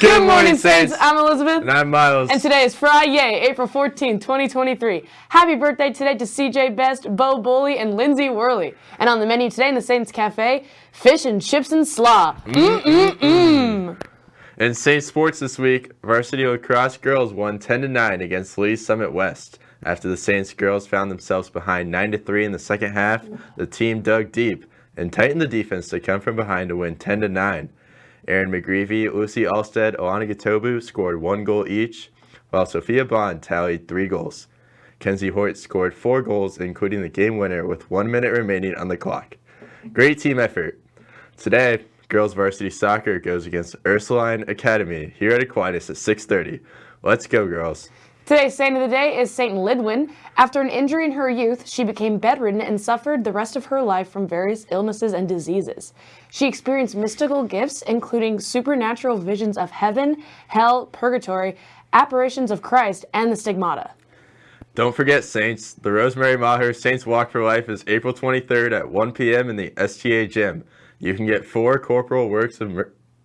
Good morning, Saints. I'm Elizabeth. And I'm Miles. And today is Friday, April 14, 2023. Happy birthday today to CJ Best, Bo Bully, and Lindsay Worley. And on the menu today in the Saints Cafe, fish and chips and slaw. Mmm-mm-mm. In Saints sports this week, varsity lacrosse girls won ten to nine against Lee's Summit West. After the Saints girls found themselves behind nine to three in the second half, the team dug deep and tightened the defense to come from behind to win 10-9. Aaron McGreevy, Lucy Alstead, Alana Gatobu scored one goal each, while Sophia Bond tallied three goals. Kenzie Hoyt scored four goals, including the game winner with one minute remaining on the clock. Great team effort. Today, girls varsity soccer goes against Ursuline Academy here at Aquinas at 6.30. Let's go, girls. Today's saint of the day is Saint Lidwin. After an injury in her youth, she became bedridden and suffered the rest of her life from various illnesses and diseases. She experienced mystical gifts, including supernatural visions of heaven, hell, purgatory, apparitions of Christ, and the stigmata. Don't forget, Saints, the Rosemary Maher Saints Walk for Life is April 23rd at 1 p.m. in the STA gym. You can get four corporal works of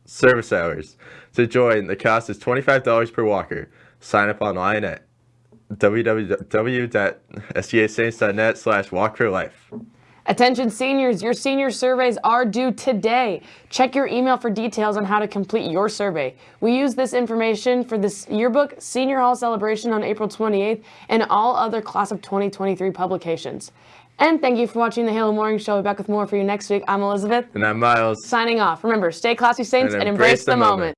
service hours. To join, the cost is $25 per walker. Sign up online at www.stasaints.net slash walk for life. Attention seniors, your senior surveys are due today. Check your email for details on how to complete your survey. We use this information for this yearbook, Senior Hall Celebration on April 28th, and all other Class of 2023 publications. And thank you for watching the Halo Morning Show. We'll be back with more for you next week. I'm Elizabeth. And I'm Miles. Signing off. Remember, stay classy, Saints, and, and embrace, embrace, the, the moment. moment.